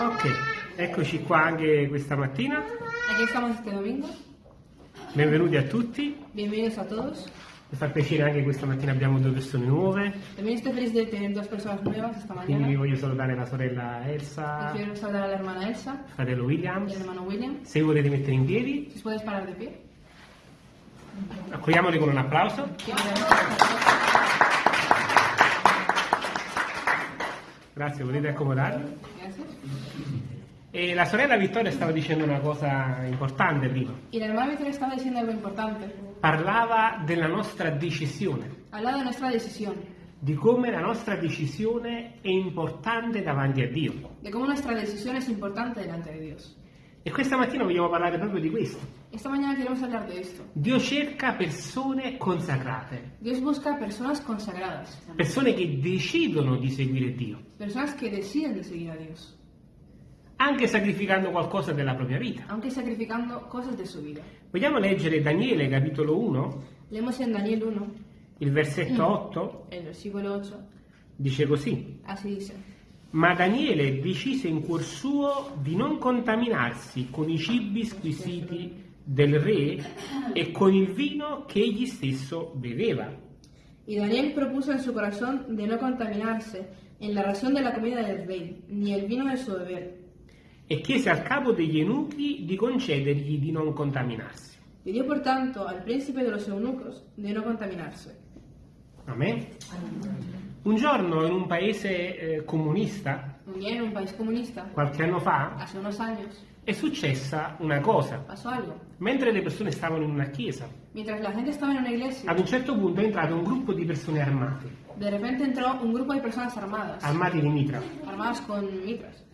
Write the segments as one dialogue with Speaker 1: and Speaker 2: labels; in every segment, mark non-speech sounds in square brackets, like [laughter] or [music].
Speaker 1: Ok, eccoci qua anche questa mattina.
Speaker 2: Aquí estamos este domingo.
Speaker 1: Benvenuti a tutti.
Speaker 2: Bienvenidos a todos.
Speaker 1: Mi fa piacere anche questa mattina abbiamo due persone nuove.
Speaker 2: También estoy feliz de tener dos personas nuevas esta
Speaker 1: Quindi
Speaker 2: mañana.
Speaker 1: vi voglio salutare la sorella Elsa,
Speaker 2: quiero saludar a la hermana Elsa
Speaker 1: fratello Williams.
Speaker 2: al hermano William.
Speaker 1: Se volete mettere in piedi,
Speaker 2: Si podéis parar de pie.
Speaker 1: accogliamoli con un applauso. Grazie, volete accomodarvi?
Speaker 2: Gracias.
Speaker 1: E la sorella Vittoria stava dicendo una cosa importante prima.
Speaker 2: Y la hermana Victoria estaba diciendo algo importante.
Speaker 1: Parlava della nostra decisione,
Speaker 2: Hablaba de nuestra decisión.
Speaker 1: di come la nostra decisione è importante davanti a Dio.
Speaker 2: De cómo nuestra decisión es importante delante de Dios.
Speaker 1: E questa mattina vogliamo parlare proprio di questo.
Speaker 2: Esta mañana queremos hablar de esto.
Speaker 1: Dio cerca persone consacrate,
Speaker 2: Dios busca personas consagradas.
Speaker 1: persone che decidono di seguire Dio,
Speaker 2: Personas que deciden de seguir a Dios.
Speaker 1: Anche sacrificando qualcosa della propria vita.
Speaker 2: Aunque sacrificando cosas de su vida.
Speaker 1: Vogliamo leggere Daniele capitolo 1,
Speaker 2: Leemos en Daniel 1,
Speaker 1: il versetto 8,
Speaker 2: el versículo 8.
Speaker 1: dice così.
Speaker 2: Así dice.
Speaker 1: Ma Daniele decise in cuor suo di non contaminarsi con i cibi squisiti del re e con il vino che egli stesso beveva.
Speaker 2: Y Daniel propuso en su corazón de no contaminarse en la ración de la comida del rey, ni el vino de su beber.
Speaker 1: E chiese al capo degli eunuchi di concedergli di non contaminarsi.
Speaker 2: Pidió por tanto al príncipe de los eunucos de no contaminarse.
Speaker 1: Amen. Un giorno in un paese eh, comunista,
Speaker 2: Un día en un país comunista,
Speaker 1: qualche anno fa,
Speaker 2: hace unos años,
Speaker 1: è successa una cosa.
Speaker 2: pasó algo.
Speaker 1: Mentre le persone stavano in una chiesa,
Speaker 2: Mientras la gente estaba en una iglesia,
Speaker 1: ad un certo punto è entrato un gruppo di persone armate,
Speaker 2: de repente entró un grupo de personas armadas,
Speaker 1: armati di mitra.
Speaker 2: armadas con mitras.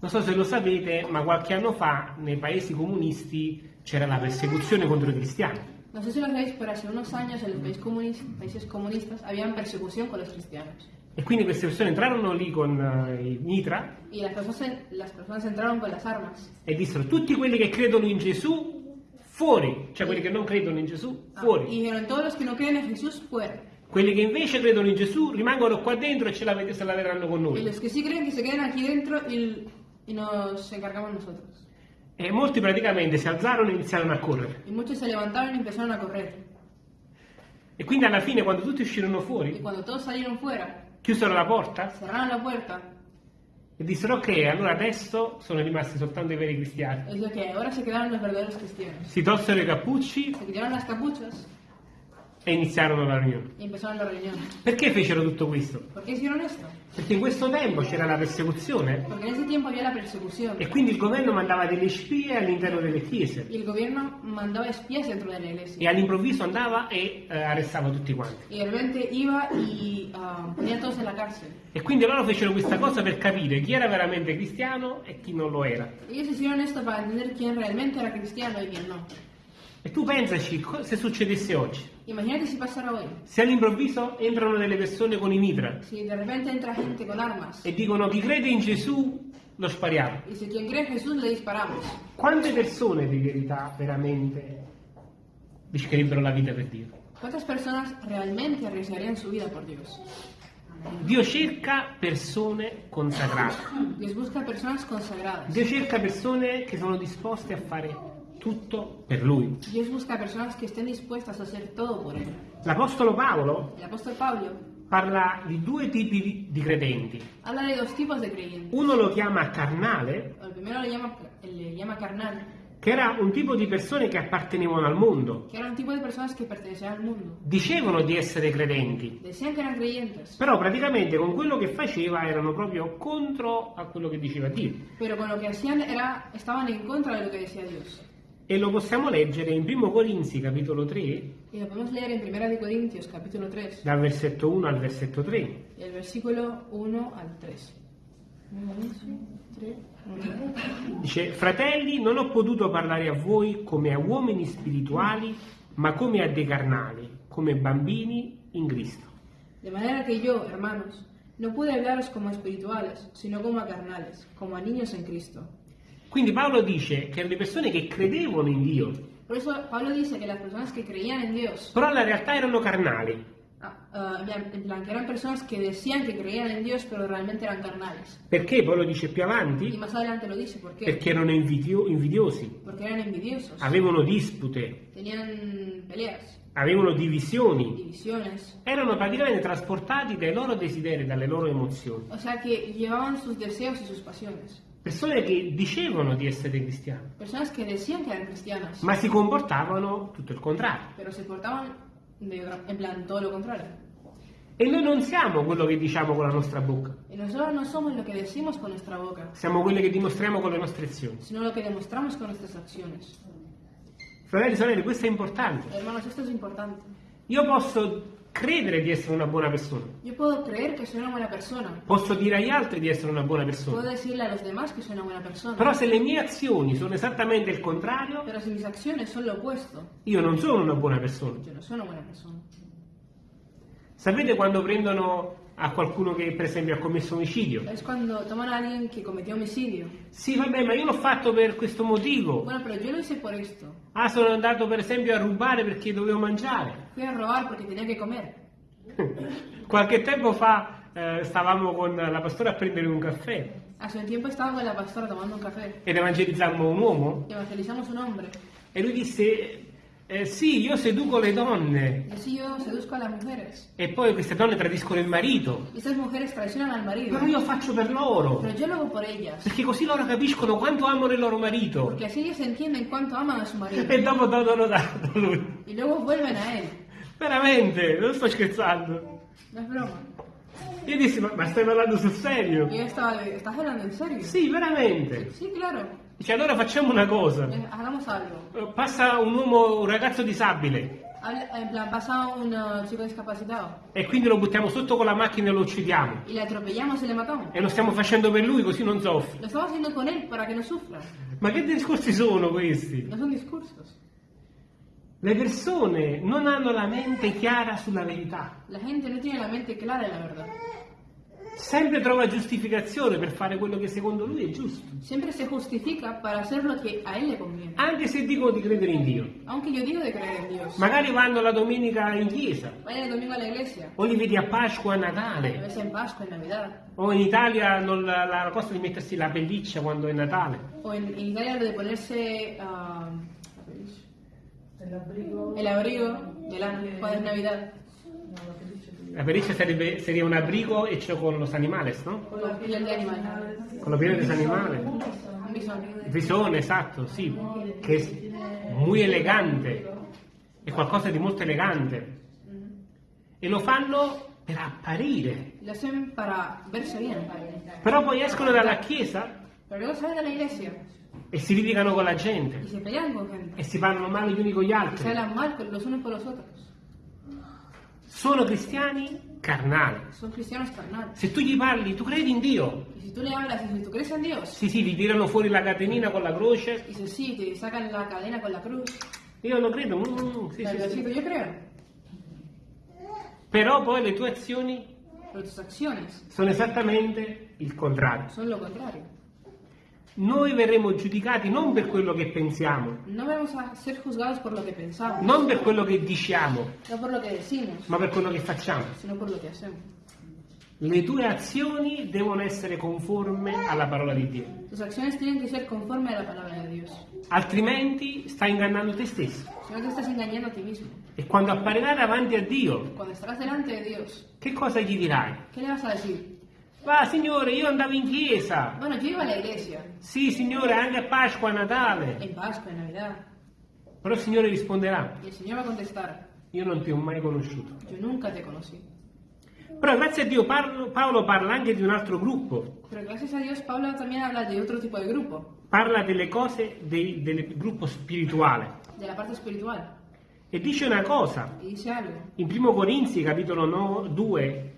Speaker 1: Non so se lo sapete, ma qualche anno fa nei paesi comunisti c'era la persecuzione contro i cristiani.
Speaker 2: No sé si lo sabéis, pero hace unos años en los países comunistas, países comunistas habían persecución con los cristianos.
Speaker 1: E quindi queste persone entrarono lì con eh, i mitra
Speaker 2: Y las personas, las personas entraron con las armas.
Speaker 1: e dissero tutti quelli che credono in Gesù fuori, cioè quelli che non credono in Gesù
Speaker 2: Ah,
Speaker 1: fuori.
Speaker 2: y dijeron, todos los que no creen en Jesús, fuera.
Speaker 1: Quelli che invece credono in Gesù rimangono qua dentro e ce la, se la vedranno con
Speaker 2: Y
Speaker 1: noi.
Speaker 2: los que sí creen que se queden aquí dentro y, y nos encargamos nosotros.
Speaker 1: E molti praticamente si alzarono e iniziarono a correre.
Speaker 2: Y muchos se levantaron y empezaron a correr.
Speaker 1: E quindi alla fine, quando tutti uscirono
Speaker 2: Y
Speaker 1: fuori,
Speaker 2: cuando todos salieron fuera,
Speaker 1: chiusero la porta
Speaker 2: cerraron la puerta
Speaker 1: e dissero: Ok, allora adesso sono rimasti soltanto i veri cristiani.
Speaker 2: y dijo que ahora se quedaron los verdaderos cristianos.
Speaker 1: Si tolsero i cappucci
Speaker 2: Se quitaron las capuchas
Speaker 1: e iniziarono la riunione.
Speaker 2: y empezaron la reunión.
Speaker 1: Perché fecero tutto questo?
Speaker 2: ¿Por qué hicieron esto?
Speaker 1: Perché in questo tempo c'era la persecuzione
Speaker 2: Porque en ese tiempo había la persecución
Speaker 1: e quindi il governo mandava delle spie all'interno delle chiese
Speaker 2: y el gobierno mandaba espías dentro de la iglesia.
Speaker 1: e all'improvviso andava e eh, arrestava tutti quanti.
Speaker 2: Y de repente iba y ah, ponía a todos en la cárcel.
Speaker 1: E quindi loro fecero questa cosa per capire chi era veramente cristiano e chi non lo era.
Speaker 2: Ellos hicieron esto para entender quién realmente era cristiano y quién no.
Speaker 1: E tu pensaci co- se succedesse oggi.
Speaker 2: Imagínate si pasara hoy.
Speaker 1: Se all'improvviso entrano delle persone con i mitra
Speaker 2: Si de repente entra gente con armas
Speaker 1: e dicono chi crede in Gesù lo spariamo.
Speaker 2: y si quien cree en Jesús le disparamos.
Speaker 1: Quante persone di verità veramente rischiarebbero la vita per Dio?
Speaker 2: ¿Cuántas personas realmente arriesgarían su vida por Dios?
Speaker 1: Dio cerca persone
Speaker 2: consagradas.
Speaker 1: Dio cerca persone che sono disposte a fare tutto per Lui.
Speaker 2: Dios busca personas que estén dispuestas a hacer todo por Él.
Speaker 1: L'Apostolo Paolo
Speaker 2: El apóstol Pablo
Speaker 1: parla di due tipi di- di credenti.
Speaker 2: habla de dos tipos de creyentes.
Speaker 1: Uno lo chiama carnale,
Speaker 2: El primero le llama, le llama carnal,
Speaker 1: che era un tipo di persone che appartenevano al mondo.
Speaker 2: que era un tipo de personas que pertenecían al mundo.
Speaker 1: Dicevano di essere credenti,
Speaker 2: Decían que eran creyentes,
Speaker 1: però praticamente con quello che faceva erano proprio contro a quello che diceva Dio.
Speaker 2: pero con lo que hacían era, estaban en contra de lo que decía Dios.
Speaker 1: E lo possiamo leggere in 1 Corinzi capitolo 3,
Speaker 2: Y lo podemos leer en 1 de Corintios capítulo 3,
Speaker 1: dal versetto 1 al versetto 3.
Speaker 2: del versículo 1 al 3. 3, 1.
Speaker 1: Dice, fratelli, non ho potuto parlare a voi come a uomini spirituali, ma come a dei carnali, come bambini in Cristo.
Speaker 2: De manera que yo, hermanos, no pude hablaros como espirituales, sino como a carnales, como a niños en Cristo.
Speaker 1: Quindi Paolo dice che le persone che credevano in Dio,
Speaker 2: Por eso Pablo dice que las personas que creían en Dios,
Speaker 1: però in realtà erano carnali,
Speaker 2: Ah, ah, en plan- que eran personas que decían que creían en Dios, pero realmente eran carnales.
Speaker 1: Perché? Poi lo dice più
Speaker 2: Y
Speaker 1: avanti,
Speaker 2: más adelante lo dice, ¿por qué?
Speaker 1: perché erano invidio- invidiosi,
Speaker 2: Porque eran envidiosos,
Speaker 1: avevano dispute,
Speaker 2: tenían peleas,
Speaker 1: avevano divisioni,
Speaker 2: divisiones.
Speaker 1: erano praticamente trasportati dai loro desideri, dalle loro emozioni.
Speaker 2: O sea que llevaban sus deseos y sus pasiones.
Speaker 1: Persone che dicevano di essere cristiani,
Speaker 2: Personas que decían que eran cristianas,
Speaker 1: ma si comportavano tutto il contrario.
Speaker 2: pero se portaban de otra- en plan todo lo contrario.
Speaker 1: E noi non siamo quello che diciamo con la nostra bocca,
Speaker 2: Y nosotros no somos lo que decimos con nuestra boca,
Speaker 1: siamo quelli che dimostriamo con le nostre azioni.
Speaker 2: sino lo que demostramos con nuestras acciones.
Speaker 1: Fratelli e sorelle, questo è importante.
Speaker 2: Hermanos, esto es importante.
Speaker 1: Io posso credere di essere una buona persona,
Speaker 2: Yo puedo creer que soy una buena persona.
Speaker 1: posso dire agli altri di essere una buona
Speaker 2: Puedo
Speaker 1: persona,
Speaker 2: decirle a los demás que soy una buena persona.
Speaker 1: però se le mie azioni sono esattamente il contrario,
Speaker 2: Pero si mis acciones son lo opuesto,
Speaker 1: io non sono una buona persona.
Speaker 2: yo no soy una buena persona.
Speaker 1: Sapete quando prendono a qualcuno che per esempio ha commesso omicidio?
Speaker 2: Es cuando toman a alguien que cometió homicidio.
Speaker 1: Sì, vabbè, ma io l'ho fatto per questo motivo.
Speaker 2: Bueno, pero yo lo hice por esto.
Speaker 1: Ah, sono andato per esempio a rubare perché dovevo mangiare.
Speaker 2: Fui a robar porque tenía que comer. [laughs]
Speaker 1: Qualche tempo fa eh, stavamo con la pastora a prendere un caffè
Speaker 2: Hace un tiempo estaba con la pastora tomando un café
Speaker 1: ed evangelizzammo un uomo
Speaker 2: y evangelizamos un hombre.
Speaker 1: e lui disse eh, sì, io seduco le donne
Speaker 2: Y así yo seduzco a las mujeres.
Speaker 1: e poi queste donne tradiscono il marito,
Speaker 2: esas mujeres traicionan al marido.
Speaker 1: però io faccio per loro,
Speaker 2: Pero yo lo hago por ellas.
Speaker 1: perché così loro capiscono quanto amano il loro marito
Speaker 2: Porque así ellas entienden cuánto aman a su marido.
Speaker 1: e dopo danno dato a lui.
Speaker 2: Y luego vuelven a él.
Speaker 1: Veramente, non sto scherzando.
Speaker 2: No broma.
Speaker 1: Io dissi, ma, ma stai parlando sul serio?
Speaker 2: Y yo estaba, ¿estás hablando en serio?
Speaker 1: Sì, veramente.
Speaker 2: Sí, claro.
Speaker 1: Dice, allora facciamo una cosa.
Speaker 2: Eh, Hagamos algo.
Speaker 1: Eh, Passa un uomo, un ragazzo disabile
Speaker 2: En plan, pasa un uh, chico discapacitado
Speaker 1: e quindi lo buttiamo sotto con la macchina e lo uccidiamo.
Speaker 2: y le atropellamos y le matamos.
Speaker 1: E lo stiamo facendo per lui così non soffre.
Speaker 2: Lo estamos haciendo con él para que no sufra.
Speaker 1: Ma che discorsi sono questi?
Speaker 2: No son discursos.
Speaker 1: Le persone non hanno la mente chiara sulla verità.
Speaker 2: La gente no tiene la mente clara de la verdad.
Speaker 1: Sempre trova giustificazione per fare quello che secondo lui è giusto.
Speaker 2: Siempre se justifica para hacer lo que a él le conviene.
Speaker 1: Anche se dicono di credere in Dio.
Speaker 2: Aunque yo digo de creer en Dios.
Speaker 1: Magari vanno la domenica in chiesa,
Speaker 2: Vayan el domingo a la iglesia.
Speaker 1: o li vedi a Pasqua, a
Speaker 2: A
Speaker 1: Natale,
Speaker 2: veces en Pascua, en Navidad.
Speaker 1: o in Italia non la, la cosa di mettersi la pelliccia quando è Natale.
Speaker 2: O en, en Italia lo de ponerse ah,
Speaker 3: El abrigo.
Speaker 2: el abrigo de lana cuando es Navidad.
Speaker 3: No, lo que he dicho tú.
Speaker 1: La pelliccia sarebbe, sería un abrigo hecho con los animales, no?
Speaker 2: Con la piel de animal.
Speaker 1: Con la piel de animales.
Speaker 2: Un bisón.
Speaker 1: Visone, esatto, sì, che è muy elegante, è qualcosa di molto elegante. E lo fanno per apparire.
Speaker 2: Lo hacen para verse bien.
Speaker 1: Però poi escono dalla chiesa
Speaker 2: Pero luego salen de la iglesia
Speaker 1: e si litigano con la gente
Speaker 2: se pelean con gente.
Speaker 1: e si parlano male gli uni con gli
Speaker 2: Se
Speaker 1: altri.
Speaker 2: hablan mal con los unos con los otros.
Speaker 1: Sono cristiani carnali.
Speaker 2: Son cristianos carnales.
Speaker 1: Se tu gli parli, tu credi in Dio?
Speaker 2: Y si tú le hablas y si tú crees en Dios,
Speaker 1: Sì, sì, ti tirano fuori la catenina con la croce.
Speaker 2: dice sí, te sacan la cadena con la cruz.
Speaker 1: Io non credo, mm, sì,
Speaker 2: Pero
Speaker 1: sì, sì.
Speaker 2: sí, yo creo.
Speaker 1: Però poi le tue azioni
Speaker 2: Pero tus acciones
Speaker 1: sono esattamente il contrario.
Speaker 2: son lo contrario.
Speaker 1: Noi verremo giudicati non per quello che pensiamo,
Speaker 2: No vamos a ser juzgados por lo que pensamos,
Speaker 1: non per quello che diciamo,
Speaker 2: no por lo que decimos,
Speaker 1: ma per quello che facciamo.
Speaker 2: sino por lo que hacemos.
Speaker 1: Le tue azioni devono essere conforme alla parola di Dio,
Speaker 2: Tus acciones tienen que ser conforme a la palabra de Dios.
Speaker 1: altrimenti stai ingannando te stesso.
Speaker 2: Si no te estás engañando a ti mismo.
Speaker 1: E quando apparirai davanti a Dio,
Speaker 2: Cuando estarás delante de Dios,
Speaker 1: che cosa gli dirai?
Speaker 2: ¿qué le vas a decir?
Speaker 1: Va, Signore, io andavo in chiesa.
Speaker 2: Bueno, yo iba a la iglesia,
Speaker 1: Sì, Signore, anche a Pasqua, a Natale.
Speaker 2: en Pascua, en Navidad,
Speaker 1: Però il Signore risponderà,
Speaker 2: y el Señor va a contestar,
Speaker 1: io non ti ho mai conosciuto.
Speaker 2: yo nunca te conocí.
Speaker 1: Però grazie a Dio Paolo, Paolo parla anche di un altro gruppo,
Speaker 2: Pero gracias a Dios, Pablo también habla de otro tipo de grupo,
Speaker 1: parla delle cose dei- del gruppo spirituale
Speaker 2: de la parte espiritual,
Speaker 1: e dice una cosa
Speaker 2: y dice algo.
Speaker 1: in 1 Corinzi capitolo no- 2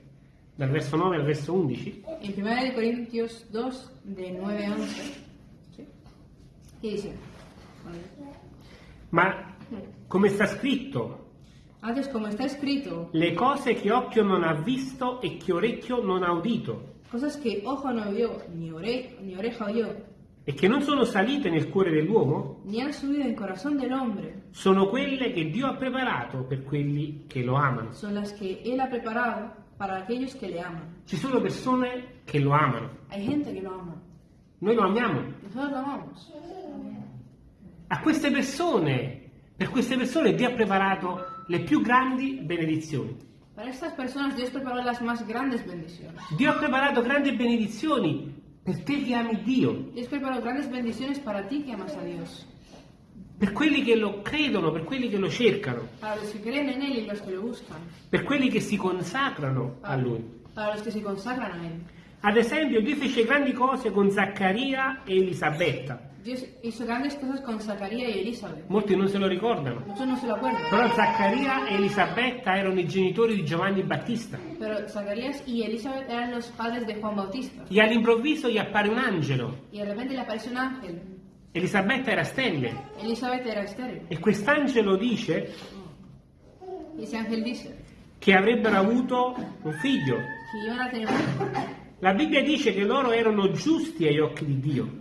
Speaker 1: dal verso 9 al verso 11
Speaker 2: En 1 de Corintios 2, de 9 a 11, ¿sí? ¿qué dice?
Speaker 1: ma come sta scritto?
Speaker 2: Antes, como está escrito,
Speaker 1: le cose che occhio non ha visto e che orecchio non ha udito.
Speaker 2: cosas que ojo no vio, ni, ore- ni oreja oyó,
Speaker 1: e che non sono salite nel cuore dell'uomo?
Speaker 2: Ni han subido en corazón del hombre,
Speaker 1: sono quelle che Dio ha preparato per quelli che lo amano.
Speaker 2: son las que Él ha preparado para aquellos que le aman.
Speaker 1: Ci sono persone che lo amano.
Speaker 2: Hay gente que lo ama.
Speaker 1: Noi lo amiamo.
Speaker 2: Nosotros lo amamos.
Speaker 1: A queste persone, per queste persone Dio ha preparato le più grandi benedizioni.
Speaker 2: Para estas personas Dios preparó las más grandes bendiciones.
Speaker 1: Dio ha preparato grandi benedizioni per te che ami Dio,
Speaker 2: Dios preparó grandes bendiciones para ti que amas a Dios.
Speaker 1: Per quelli che lo credono, per quelli che lo cercano,
Speaker 2: Él lo
Speaker 1: per quelli che si consacrano a Lui.
Speaker 2: Para los que se consagran a.
Speaker 1: Ad esempio, Dio fece grandi cose con Zaccaria e Elisabetta.
Speaker 2: Dios hizo grandes cosas con Zacarías y Elizabeth.
Speaker 1: Molti non se lo ricordano.
Speaker 2: No se lo.
Speaker 1: Però Zaccaria e Elisabetta erano i genitori di Giovanni Battista. E all'improvviso gli appare un angelo. Elisabetta era sterile.
Speaker 2: Elizabeth era estéril.
Speaker 1: E quest'angelo dice che avrebbero avuto un figlio. La Bibbia dice che loro erano giusti agli occhi di Dio.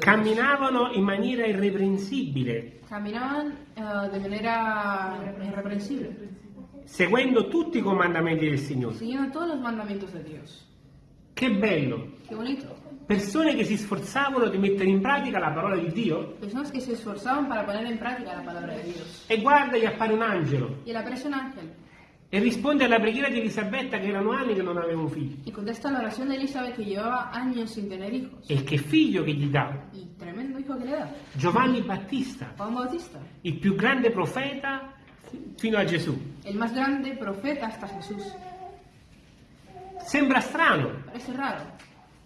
Speaker 1: Camminavano in maniera irreprensibile,
Speaker 2: Caminaban eh, de manera irreprensible,
Speaker 1: seguendo tutti i comandamenti del Signore.
Speaker 2: siguiendo todos los mandamientos de Dios.
Speaker 1: Che bello!
Speaker 2: Qué bonito.
Speaker 1: Persone che si sforzavano di mettere in pratica la parola di Dio
Speaker 2: Personas que se esforzaban para poner en práctica la palabra de Dios.
Speaker 1: e guarda gli appare un angelo
Speaker 2: Y le aparece un ángel
Speaker 1: e risponde alla preghiera di Elisabetta che erano anni che non aveva un figlio.
Speaker 2: y contesta la oración de Elizabeth que llevaba años sin tener hijos.
Speaker 1: E che figlio che gli dà?
Speaker 2: Y tremendo hijo que le da.
Speaker 1: Giovanni Battista,
Speaker 2: Juan Bautista,
Speaker 1: il più grande profeta fino a Gesù.
Speaker 2: el más grande profeta hasta Jesús.
Speaker 1: Sembra strano,
Speaker 2: Parece raro,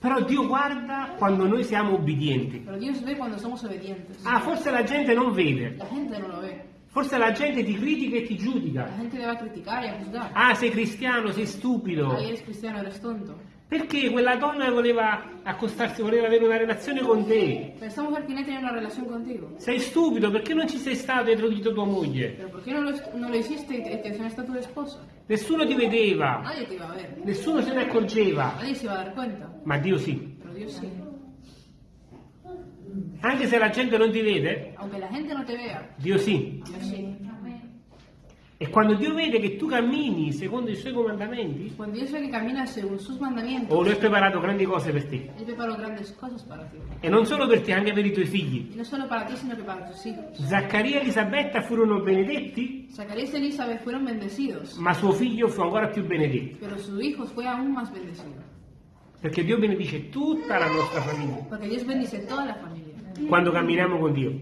Speaker 1: però Dio guarda quando noi siamo obbedienti. Ah, forse la gente non vede,
Speaker 2: La gente no lo ve.
Speaker 1: forse la gente ti critica e ti
Speaker 2: La
Speaker 1: giudica.
Speaker 2: gente le va a criticar y a juzgar.
Speaker 1: Ah, sei cristiano, sei stupido.
Speaker 2: Ah, eres cristiano, eres tonto.
Speaker 1: Perché quella donna voleva accostarsi, voleva avere una relazione con te.
Speaker 2: Esta mujer quiere tener una relación contigo.
Speaker 1: Sei stupido, perché non ci sei stato dietro di tua moglie?
Speaker 2: Pero ¿por qué no lo, no lo hiciste y te, te tu esposa?
Speaker 1: Nessuno ti vedeva,
Speaker 2: Nadie te iba a ver.
Speaker 1: nessuno se ne accorgeva,
Speaker 2: Nadie se iba a dar cuenta.
Speaker 1: ma Dio sì.
Speaker 2: Pero Dios sí.
Speaker 1: Anche se la gente non ti vede,
Speaker 2: Aunque la gente no te vea,
Speaker 1: Dio sì.
Speaker 2: Dios sí.
Speaker 1: E quando Dio vede che tu cammini secondo i suoi comandamenti,
Speaker 2: Cuando Dios ve que caminas según sus mandamientos,
Speaker 1: oh, lui ha preparato grandi cose per te.
Speaker 2: Él preparó grandes cosas para ti.
Speaker 1: E non solo per te, anche per i tuoi figli.
Speaker 2: Y no solo para ti, sino que para tus hijos.
Speaker 1: Zaccaria e Elisabetta furono benedetti,
Speaker 2: Zacarías y Elizabeth fueron bendecidos,
Speaker 1: ma suo figlio fu ancora più benedetto.
Speaker 2: pero su hijo fue aún más bendecido.
Speaker 1: Perché Dio benedice tutta la nostra famiglia
Speaker 2: Porque Dios bendice toda la familia
Speaker 1: quando camminiamo con Dio.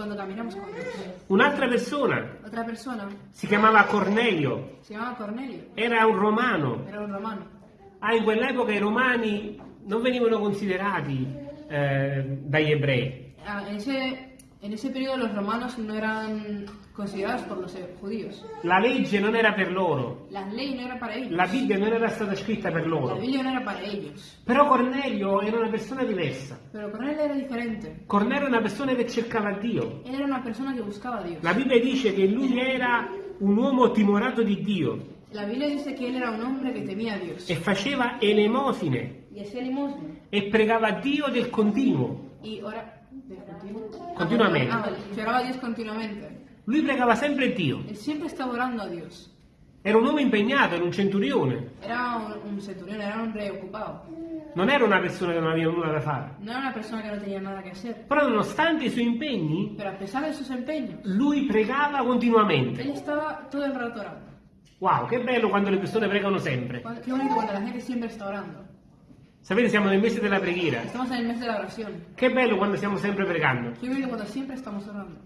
Speaker 2: Cuando caminamos con Dios.
Speaker 1: Un'altra persona
Speaker 2: Otra persona
Speaker 1: si chiamava Cornelio,
Speaker 2: se llamaba Cornelio,
Speaker 1: era un romano.
Speaker 2: era un romano.
Speaker 1: Ah, in quell'epoca i romani non venivano considerati eh, dagli ebrei.
Speaker 2: Ah, en, ese, en ese periodo los romanos no eran considerados por los judíos.
Speaker 1: La legge non era per loro,
Speaker 2: La ley no era para ellos.
Speaker 1: la Bibbia non era stata scritta per
Speaker 2: La
Speaker 1: loro.
Speaker 2: Biblia no era para ellos.
Speaker 1: Però Cornelio era una persona diversa.
Speaker 2: Pero Cornelio era diferente.
Speaker 1: Cornelio era una persona che cercava Dio.
Speaker 2: Él era una persona que buscaba a Dios.
Speaker 1: La Bibbia dice che lui era un uomo timorato di Dio
Speaker 2: La Biblia dice que él era un hombre que temía a Dios
Speaker 1: e faceva elemosine
Speaker 2: hacía limosna
Speaker 1: e pregava Dio del continuo.
Speaker 2: y ora.
Speaker 1: Continuamente.
Speaker 2: Ah. Lloraba a Dios continuamente.
Speaker 1: Lui pregava sempre Dio.
Speaker 2: Él siempre estaba orando a Dios.
Speaker 1: Era un uomo impegnato, era un centurione.
Speaker 2: Era un, un centurión, era un rey ocupado.
Speaker 1: Non era una persona che non aveva nulla da fare.
Speaker 2: No era una persona que no tenía nada que hacer.
Speaker 1: Però nonostante i suoi impegni,
Speaker 2: Pero a pesar de sus empeños,
Speaker 1: lui pregava continuamente.
Speaker 2: él estaba todo el rato orando.
Speaker 1: Wow, che bello quando le persone pregano sempre.
Speaker 2: Cuando- Qué bonito cuando la gente siempre está orando.
Speaker 1: Sapete, siamo nel mese della preghiera.
Speaker 2: Estamos en el mes de la oración.
Speaker 1: Che bello quando stiamo sempre pregando.
Speaker 2: Qué bonito cuando siempre estamos orando.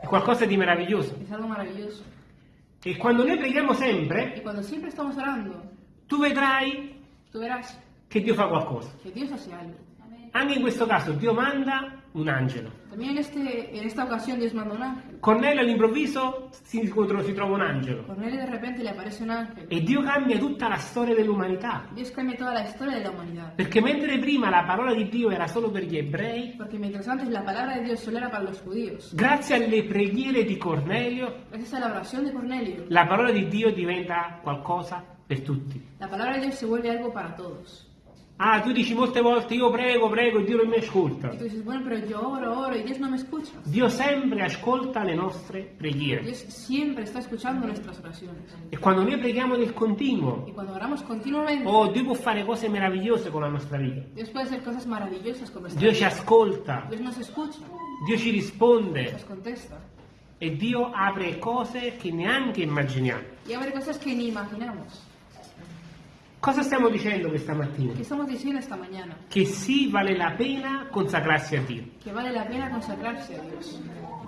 Speaker 1: È qualcosa di meraviglioso.
Speaker 2: Es algo maravilloso.
Speaker 1: E quando noi preghiamo sempre,
Speaker 2: cuando siempre estamos orando,
Speaker 1: tu vedrai
Speaker 2: tú verás
Speaker 1: che Dio fa qualcosa.
Speaker 2: que Dios hace algo.
Speaker 1: Anche in questo caso Dio manda un angelo.
Speaker 2: También en, este, en esta ocasión Dios manda un ángel.
Speaker 1: Cornelio all'improvviso si, incontra- si trova un angelo.
Speaker 2: Cornelio de repente le aparece un ángel.
Speaker 1: E Dio cambia tutta la storia dell'umanità.
Speaker 2: Dios cambia toda la historia de la humanidad.
Speaker 1: Perché mentre prima la parola di Dio era solo per gli ebrei,
Speaker 2: Porque mientras antes la palabra de Dios solo era para los judíos,
Speaker 1: grazie alle preghiere di Cornelio,
Speaker 2: gracias a la oración de Cornelio,
Speaker 1: la parola di Dio diventa qualcosa per tutti.
Speaker 2: la palabra de Dios se vuelve algo para todos.
Speaker 1: Ah, tu dici molte volte io prego, prego e Dio non mi ascolta.
Speaker 2: Y tú dices, bueno, pero yo oro, oro y Dios no me escucha.
Speaker 1: Dio sempre ascolta le nostre preghiere.
Speaker 2: Dios siempre está escuchando nuestras oraciones.
Speaker 1: E quando noi preghiamo nel continuo,
Speaker 2: Y cuando oramos continuamente,
Speaker 1: oh, Dio può fare cose meravigliose con la nostra vita.
Speaker 2: Dios puede hacer cosas maravillosas con nuestra
Speaker 1: Dio ci
Speaker 2: vida.
Speaker 1: ascolta,
Speaker 2: Dios nos escucha,
Speaker 1: Dio ci risponde
Speaker 2: nos contesta.
Speaker 1: e Dio apre cose che neanche immaginiamo.
Speaker 2: Y abre cosas que ni imaginamos.
Speaker 1: Cosa stiamo dicendo questa mattina?
Speaker 2: ¿Qué estamos diciendo esta mañana?
Speaker 1: Che sì, vale la pena consacrarsi a Dio.
Speaker 2: Que vale la pena consagrarse a Dios.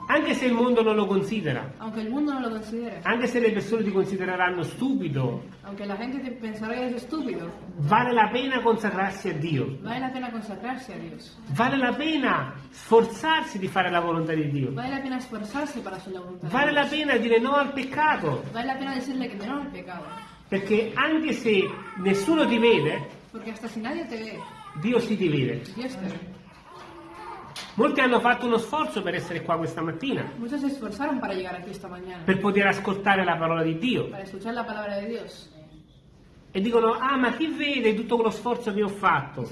Speaker 1: Anche se il mondo non lo considera,
Speaker 2: Aunque el mundo no lo considere.
Speaker 1: anche se le persone ti considereranno stupido,
Speaker 2: Aunque la gente te pensará que eres estúpido.
Speaker 1: vale la pena consacrarsi a Dio.
Speaker 2: Vale la pena consagrarse a Dios.
Speaker 1: Vale la pena sforzarsi di fare la volontà di Dio.
Speaker 2: Vale la pena esforzarse para hacer la voluntad de
Speaker 1: Vale la pena dire no al peccato.
Speaker 2: Vale la pena decirle que no al pecado.
Speaker 1: Perché anche se nessuno ti vede,
Speaker 2: si
Speaker 1: Dio
Speaker 2: te ve.
Speaker 1: Molti hanno fatto uno sforzo per essere qua questa mattina, per poter ascoltare la parola di Dio. E dicono, ah ma chi vede tutto quello sforzo che ho fatto?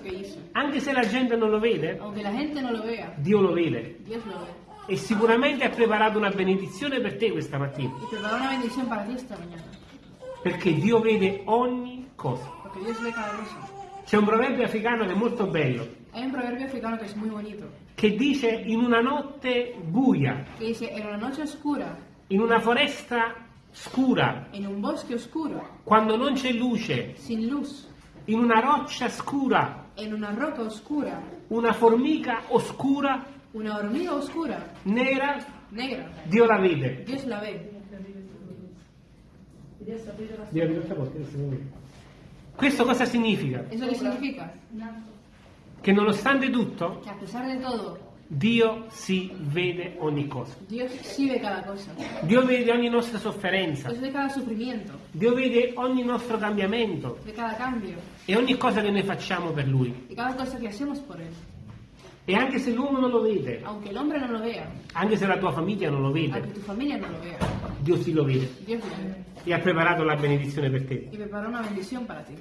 Speaker 2: Dice.
Speaker 1: Anche se la gente non lo vede,
Speaker 2: lo vea,
Speaker 1: Dio lo vede. E sicuramente ha preparato una benedizione per te questa mattina.
Speaker 2: Y preparó una bendición para ti esta mañana.
Speaker 1: Perché Dio vede ogni cosa.
Speaker 2: Porque Dios ve cada cosa.
Speaker 1: C'è un proverbio africano che è molto bello,
Speaker 2: Hay un proverbio africano que es muy bonito.
Speaker 1: che dice in una notte buia,
Speaker 2: Que dice, en una noche oscura,
Speaker 1: in una foresta scura,
Speaker 2: en un bosque oscuro,
Speaker 1: quando non c'è luce,
Speaker 2: sin luz,
Speaker 1: in una roccia scura,
Speaker 2: en una roca oscura,
Speaker 1: una formica oscura,
Speaker 2: una hormiga oscura,
Speaker 1: nera,
Speaker 2: negra,
Speaker 1: Dio la vede.
Speaker 2: Dios la ve.
Speaker 1: Dio. Questo cosa significa?
Speaker 2: ¿Eso qué significa?
Speaker 1: Che nonostante tutto,
Speaker 2: Que a pesar de todo,
Speaker 1: Dio si vede ogni cosa.
Speaker 2: Cada cosa.
Speaker 1: Dio vede ogni nostra sofferenza, Dio vede ogni nostro cambiamento e ogni cosa che noi facciamo per Lui. E anche se l'uomo non lo vede,
Speaker 2: Aunque el hombre no lo vea,
Speaker 1: anche se la tua famiglia non lo
Speaker 2: aunque
Speaker 1: vede,
Speaker 2: tu familia no lo vea,
Speaker 1: Dio sì lo vede.
Speaker 2: Dios lo ve
Speaker 1: e ha preparato la benedizione per te.
Speaker 2: y preparó una bendición para ti.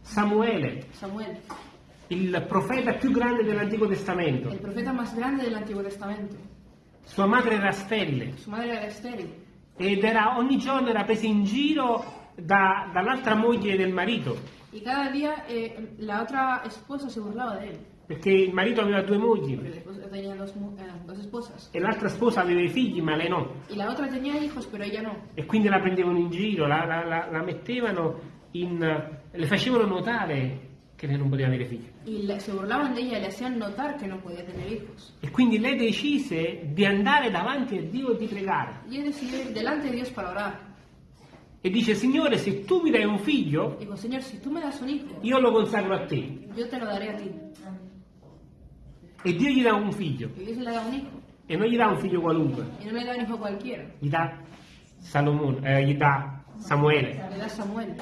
Speaker 1: Samuele,
Speaker 2: Samuel,
Speaker 1: il profeta più grande dell'Antico Testamento,
Speaker 2: el profeta más grande del Antiguo Testamento.
Speaker 1: sua madre era Stelle
Speaker 2: Su madre era estéril.
Speaker 1: Ed era, ogni giorno era presa in giro da- dall'altra moglie del marito,
Speaker 2: y cada día eh, la otra esposa se burlaba de él.
Speaker 1: Perché il marito aveva due mogli
Speaker 2: dos, eh, dos
Speaker 1: e l'altra sposa aveva i figli, ma lei no.
Speaker 2: Hijos, no.
Speaker 1: E quindi la prendevano in giro, la, la- la- la mettevano in... le facevano notare che lei non poteva avere figli. E quindi lei decise di andare davanti a Dio e di pregare. E dice, Signore, se tu mi dai un figlio,
Speaker 2: Dijo, Señor, si hijo,
Speaker 1: io lo consacro a te.
Speaker 2: yo te lo daré a ti.
Speaker 1: E Dio gli dà un figlio.
Speaker 2: Y Dios le da un hijo.
Speaker 1: E non gli dà un figlio qualunque,
Speaker 2: Y no le da un hijo cualquiera.
Speaker 1: gli dà Salomone, eh, gli dà Samuele.
Speaker 2: Le da Samuel.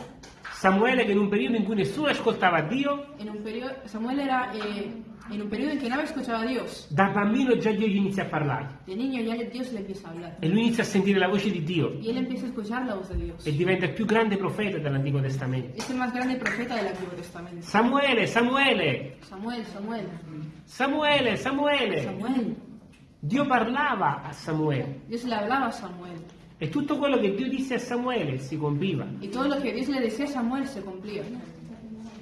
Speaker 1: Samuele che in un periodo in cui nessuno ascoltava Dio,
Speaker 2: En un periodo, Samuel era eh, en un periodo en que nadie escuchaba a Dios.
Speaker 1: da bambino già Dio gli inizia a parlare.
Speaker 2: De niño ya Dios le empieza a hablar.
Speaker 1: E lui inizia a sentire la voce di Dio
Speaker 2: Y él empieza a escuchar la voz de Dios.
Speaker 1: e diventa il più grande profeta dell'Antico Testamento.
Speaker 2: Es el más grande profeta del Antiguo Testamento.
Speaker 1: Samuele, Samuele,
Speaker 2: Samuel, Samuel,
Speaker 1: Samuele, Samuele.
Speaker 2: Samuel.
Speaker 1: Dio parlava a Samuele
Speaker 2: Dios le hablaba a Samuel.
Speaker 1: e tutto quello che Dio disse a Samuele si compiva.
Speaker 2: Y todo lo que Dios le decía a Samuel se cumplía.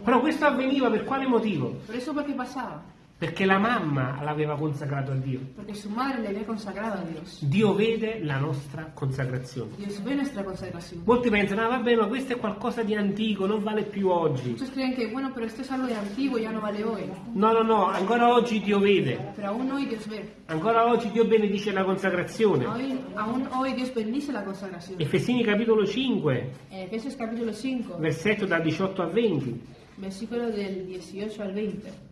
Speaker 1: Però questo avveniva per quale motivo?
Speaker 2: Pero eso por qué pasaba?
Speaker 1: Perché la mamma l'aveva consacrato a Dio.
Speaker 2: Porque su madre le había consagrado a Dios.
Speaker 1: Dio vede la nostra consacrazione.
Speaker 2: Dios ve nuestra consagración.
Speaker 1: Molti pensano, ah vabbè, ma questo è qualcosa di antico, non vale più oggi.
Speaker 2: Muchos creen que, bueno, pero esto es algo de antiguo, ya no vale hoy.
Speaker 1: No, no, no, ancora oggi Dio vede.
Speaker 2: Pero aún hoy Dios ve.
Speaker 1: Ancora oggi Dio benedice la consacrazione.
Speaker 2: Hoy- aún hoy Dios bendice la consagración.
Speaker 1: Efesini capitolo 5,
Speaker 2: En Efesios capítulo 5,
Speaker 1: versetto da 18 a 20.
Speaker 2: versículo del 18 al 20.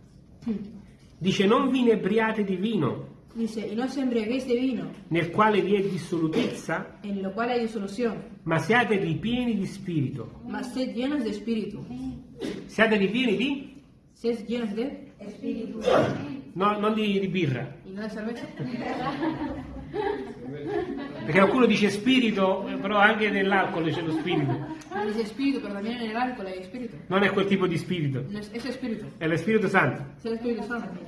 Speaker 1: Dice, non vi inebriate di vino,
Speaker 2: Dice, y no os embriaguéis de vino,
Speaker 1: nel quale vi è dissolutezza,
Speaker 2: en lo cual hay disolución,
Speaker 1: ma siate ripieni di spirito.
Speaker 2: mas sed llenos de espíritu.
Speaker 1: Siate ripieni di?
Speaker 2: Sed llenos de
Speaker 1: No, non di, di birra.
Speaker 2: y no de cerveza. [laughs]
Speaker 1: Perché qualcuno dice spirito, eh, però anche nell'alcol c'è lo spirito.
Speaker 2: Dice espíritu, pero también en el alcohol hay espíritu.
Speaker 1: Non è quel tipo di spirito,
Speaker 2: No es, espíritu,
Speaker 1: è lo Spirito Santo.
Speaker 2: es el Espíritu Santo.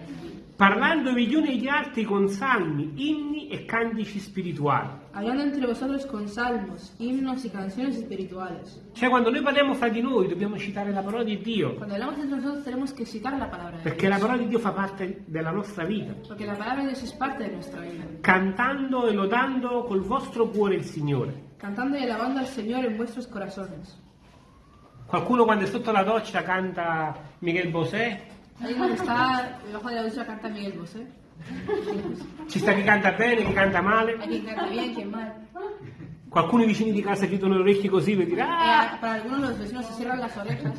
Speaker 1: Parlandovi gli uni agli altri con salmi, inni e cantici spirituali.
Speaker 2: Hablando entre vosotros con salmos, himnos y canciones espirituales.
Speaker 1: Cioè quando noi parliamo fra di noi dobbiamo citare la parola di Dio,
Speaker 2: Cuando hablamos entre nosotros tenemos que citar la palabra de
Speaker 1: perché la parola di Dio fa parte della nostra vita.
Speaker 2: Porque la palabra de Dios es parte de nuestra vida.
Speaker 1: Cantando e lodando col vostro cuore il Signore.
Speaker 2: Cantando y alabando al Señor en vuestros corazones.
Speaker 1: Qualcuno quando è sotto la doccia canta Miguel Bosé,
Speaker 2: Alguien que está debajo de la ducha canta Miguel Bosé.
Speaker 1: ci sta chi canta bene, chi canta male.
Speaker 2: Hay quien canta bien, quien mal.
Speaker 1: Qualcuno i vicini di casa chiudono le orecchie così per dire ah!
Speaker 2: Eh, para algunos los vecinos se cierran las orejas,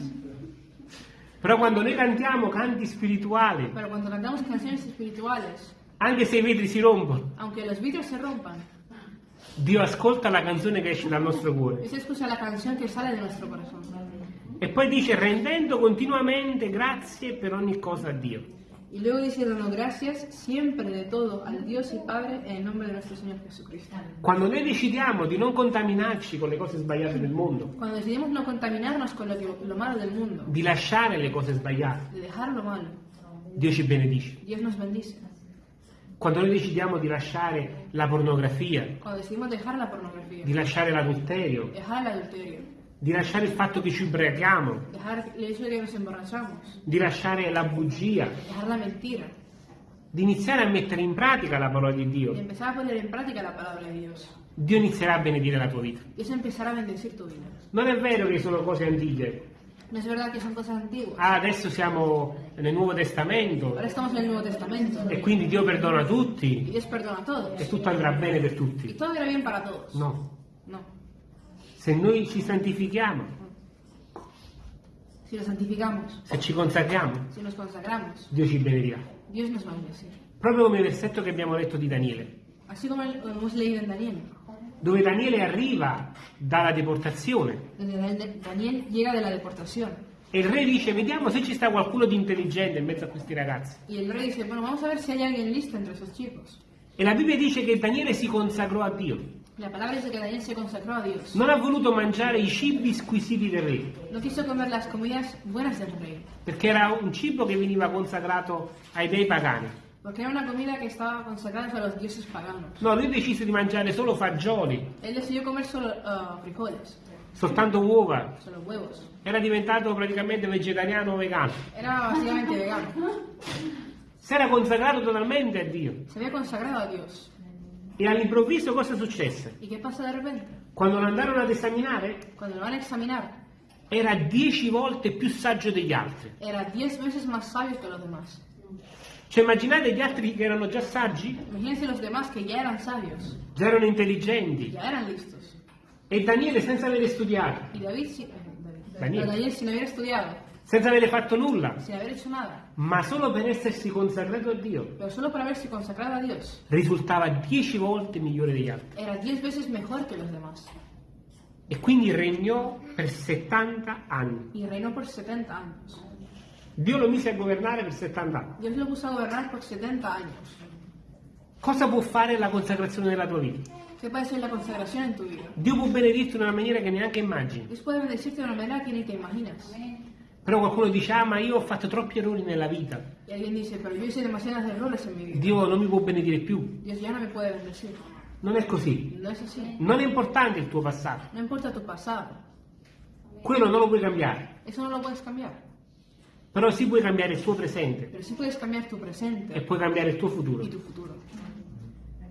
Speaker 1: Però quando noi cantiamo canti spirituali,
Speaker 2: pero cuando cantamos canciones espirituales,
Speaker 1: anche se i vetri si rompono,
Speaker 2: aunque los vidrios se rompan,
Speaker 1: Dio ascolta la canzone che esce dal nostro cuore.
Speaker 2: Dios escucha la canción que sale de nuestro corazón.
Speaker 1: E poi dice rendendo continuamente grazie per ogni cosa a Dio.
Speaker 2: Y luego dice dando gracias siempre de todo al Dios y Padre en el nombre de nuestro Señor Jesucristo.
Speaker 1: Quando noi decidiamo di non contaminarci con le cose sbagliate del mondo,
Speaker 2: Cuando decidimos no contaminarnos con lo, lo malo del mundo,
Speaker 1: di lasciare le cose sbagliate,
Speaker 2: de dejar lo malo,
Speaker 1: Dio ci benedice.
Speaker 2: Dios nos bendice.
Speaker 1: Quando noi decidiamo di lasciare la pornografia,
Speaker 2: Cuando decidimos dejar la pornografía,
Speaker 1: di lasciare l'adulterio,
Speaker 2: dejar el adulterio,
Speaker 1: di lasciare il fatto che ci ubriachiamo, di lasciare la bugia,
Speaker 2: dejar la mentira,
Speaker 1: di iniziare a mettere in pratica la parola di Dio. Dio inizierà a benedire la tua vita. Non è vero che sono cose antiche.
Speaker 2: No es verdad que son cosas antiguas.
Speaker 1: Ah, adesso siamo nel Nuovo Testamento
Speaker 2: Ahora estamos en el Nuevo Testamento.
Speaker 1: e quindi Dio perdona tutti e tutto andrà bene per tutti. No.
Speaker 2: No.
Speaker 1: Se noi ci santifichiamo,
Speaker 2: Si nos santificamos,
Speaker 1: se ci consacriamo,
Speaker 2: si nos consagramos,
Speaker 1: Dio ci benedirà.
Speaker 2: Dios nos va a bendecir.
Speaker 1: Proprio come il versetto che abbiamo letto di Daniele,
Speaker 2: Así como hemos leído en Daniel.
Speaker 1: dove Daniele arriva dalla deportazione
Speaker 2: Donde Dan- Daniel llega de la deportación.
Speaker 1: e il re dice vediamo se ci sta qualcuno di intelligente in mezzo a questi ragazzi.
Speaker 2: Y el rey dice, bueno, vamos a ver si hay alguien listo entre esos chicos.
Speaker 1: E la Bibbia dice che Daniele si consacrò a Dio.
Speaker 2: La palabra dice que Daniel se consagró a Dios.
Speaker 1: Non ha voluto mangiare i cibi squisiti del re,
Speaker 2: No quiso comer las comidas buenas del rey.
Speaker 1: perché era un cibo che veniva consacrato ai dei pagani.
Speaker 2: Porque era una comida que estaba consagrada a los dioses paganos.
Speaker 1: No, lui decise di mangiare solo fagioli,
Speaker 2: Él decidió comer solo ah, frijoles,
Speaker 1: soltanto uova.
Speaker 2: solo huevos.
Speaker 1: Era diventato praticamente vegetariano o vegano.
Speaker 2: Era básicamente vegano.
Speaker 1: Si era consacrato totalmente a Dio.
Speaker 2: Se había consagrado a Dios.
Speaker 1: E all'improvviso cosa successe?
Speaker 2: ¿Y qué pasa de repente?
Speaker 1: Quando lo andarono ad esaminare,
Speaker 2: Cuando lo van a examinar,
Speaker 1: era dieci volte più saggio degli altri.
Speaker 2: era diez veces más sabio que los demás.
Speaker 1: Cioè immaginate gli altri che erano già saggi,
Speaker 2: Imagínense los demás que ya eran sabios,
Speaker 1: già erano intelligenti.
Speaker 2: ya eran listos.
Speaker 1: E Daniele senza avere studiato,
Speaker 2: Y David, sin, eh, David-
Speaker 1: Daniel.
Speaker 2: Daniel sin haber estudiado,
Speaker 1: senza avere fatto nulla,
Speaker 2: sin haber hecho nada,
Speaker 1: ma solo per essersi consacrato a Dio,
Speaker 2: a Dios,
Speaker 1: risultava dieci volte migliore degli altri.
Speaker 2: era diez veces mejor que los demás.
Speaker 1: E quindi regnò per 70 anni.
Speaker 2: Y reinó por 70 años.
Speaker 1: Dio lo mise a governare per 70 anni.
Speaker 2: Dios lo puso a gobernar por 70 años.
Speaker 1: Cosa può fare la consacrazione della tua vita?
Speaker 2: ¿Qué puede ser la consagración en tu vida?
Speaker 1: Dio può benedirti in una maniera che neanche immagini.
Speaker 2: Dios puede bendecirte de una manera que ni te imaginas.
Speaker 1: Però qualcuno dice, ah ma io ho fatto troppi errori nella vita.
Speaker 2: Y alguien dice, pero yo hice demasiados errores en mi vida.
Speaker 1: Dio non mi può benedire più.
Speaker 2: Dios ya no me puede bendecir.
Speaker 1: Non è così.
Speaker 2: No es así.
Speaker 1: Non è importante il tuo passato.
Speaker 2: No importa tu pasado.
Speaker 1: Quello non lo puoi cambiare.
Speaker 2: Eso no lo puedes cambiar.
Speaker 1: Però sì puoi cambiare il tuo presente
Speaker 2: Pero sí puedes cambiar tu
Speaker 1: e
Speaker 2: presente
Speaker 1: puoi cambiare il tuo futuro.
Speaker 2: y tu futuro.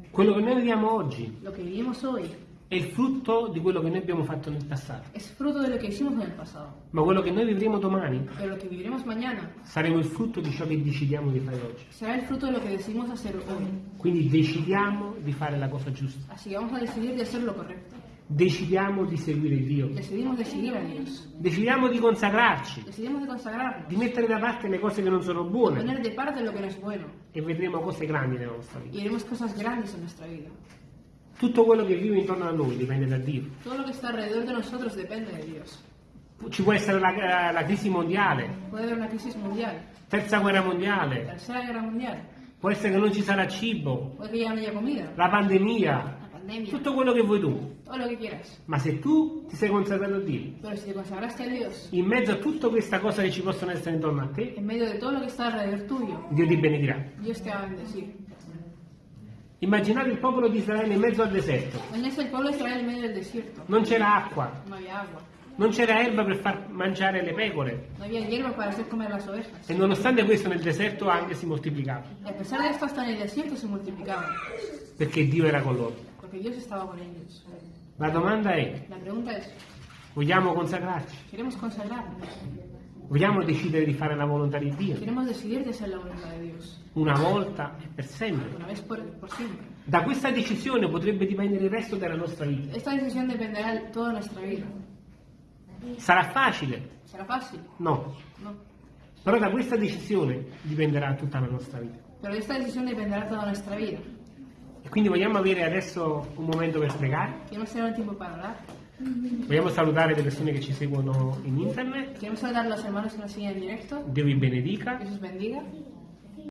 Speaker 1: Quello che noi viviamo oggi
Speaker 2: Lo que vivimos hoy
Speaker 1: è il frutto di quello che noi abbiamo fatto nel passato.
Speaker 2: es fruto de lo que hicimos en el pasado.
Speaker 1: Ma quello che noi vivremo domani
Speaker 2: Pero lo que viviremos mañana
Speaker 1: saremo il frutto di ciò che decidiamo di fare oggi.
Speaker 2: será el fruto de lo que decidimos hacer hoy.
Speaker 1: Quindi decidiamo di fare la cosa giusta.
Speaker 2: Así que vamos a decidir de hacer lo correcto.
Speaker 1: Decidiamo di seguire Dio.
Speaker 2: Decidimos de seguir a Dios.
Speaker 1: Decidiamo di consacrarci,
Speaker 2: Decidimos de consagrarnos.
Speaker 1: di mettere da parte le cose che non sono buone
Speaker 2: poner de parte lo que no es bueno.
Speaker 1: e vedremo cose grandi nella nostra vita.
Speaker 2: Y haremos cosas grandes en nuestra vida.
Speaker 1: Tutto quello che vive intorno a noi dipende da Dio.
Speaker 2: Todo lo que está alrededor de nosotros depende de Dios.
Speaker 1: Ci può essere la, la crisi mondiale,
Speaker 2: Puede haber una crisis mundial,
Speaker 1: terza guerra mondiale,
Speaker 2: tercera guerra mundial,
Speaker 1: può essere che non ci sarà cibo,
Speaker 2: puede que ya no haya comida,
Speaker 1: la pandemia,
Speaker 2: la pandemia,
Speaker 1: tutto quello che vuoi tu. Ma se tu ti sei consacrato a Dio, in mezzo a tutta questa cosa che ci possono essere intorno a te, Dio ti benedirà.
Speaker 2: Dios te va a bendecir.
Speaker 1: Immaginate il popolo di Israele in mezzo al deserto. Non c'era acqua, non c'era erba per far mangiare le pecore. E nonostante questo nel deserto anche si moltiplicava, perché Dio era con loro. La domanda è,
Speaker 2: La pregunta es,
Speaker 1: vogliamo consacrarci? Vogliamo decidere di fare la volontà di Dio?
Speaker 2: ¿Queremos decidir de hacer la?
Speaker 1: Una volta e per sempre.
Speaker 2: Una vez por, por siempre.
Speaker 1: Da questa decisione potrebbe dipendere il resto della nostra vita. Sarà facile? No.
Speaker 2: No.
Speaker 1: Però da questa decisione dipenderà tutta la nostra vita.
Speaker 2: Pero de esta decisión dependerá toda nuestra vida.
Speaker 1: E quindi vogliamo avere adesso un momento per pregare?
Speaker 2: Queremos tener un tiempo para orar.
Speaker 1: Vogliamo salutare le persone che ci seguono in internet?
Speaker 2: Queremos saludar a los hermanos que nos siguen en directo.
Speaker 1: Dio vi benedica.
Speaker 2: Dios os bendiga.